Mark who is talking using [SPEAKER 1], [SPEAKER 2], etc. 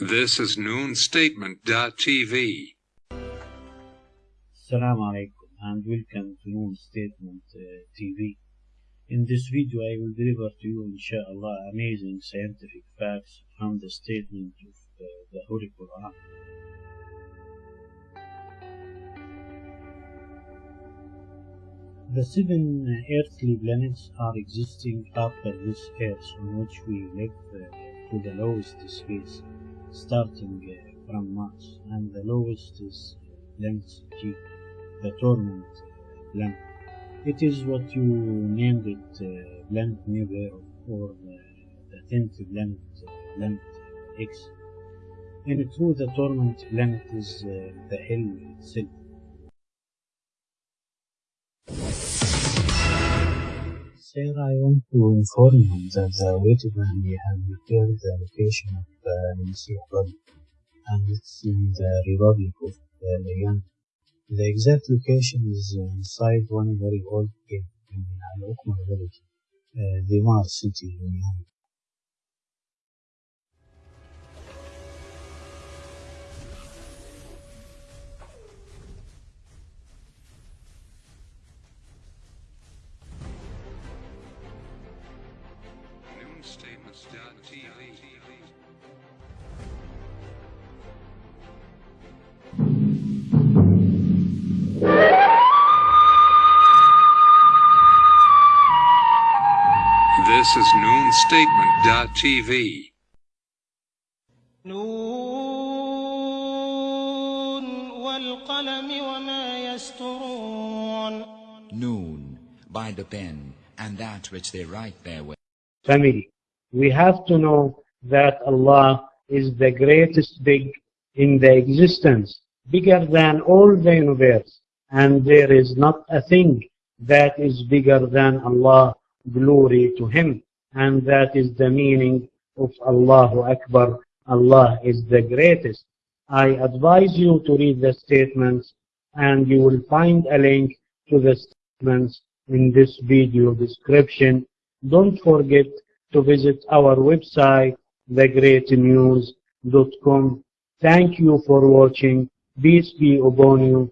[SPEAKER 1] This is noonstatement.tv.
[SPEAKER 2] Assalamu alaikum and welcome to Noon Statement uh, TV. In this video I will deliver to you inshallah amazing scientific facts from the statement of uh, the Holy Quran. The seven earthly planets are existing after this earth on which we live uh, to the lowest space, starting uh, from Mars and the lowest is planet G, the torment planet. It is what you named it uh, planet Nibiru or the, the tenth uh, planet X. In truth, the torment planet is uh, the hell itself. Sir, I want to inform you that the weighted family has declared the location of uh, Messiah body, and it's in the Republic of uh. The exact location is inside one very old cave in Al-Ukma village, uh, Dimar city in.
[SPEAKER 1] This is noonstatement.tv.
[SPEAKER 3] نون والقلم وما يسطرون
[SPEAKER 4] Noon, by the pen, and that which they write therewith.
[SPEAKER 2] Family, we have to know that Allah is the greatest big in the existence, bigger than all the universe, and there is not a thing that is bigger than Allah. Glory to Him, and that is the meaning of Allahu Akbar. Allah is the greatest. I advise you to read the statements, and you will find a link to the statements in this video description. Don't forget to visit our website, thegreatnews.com. Thank you for watching. Peace be upon you.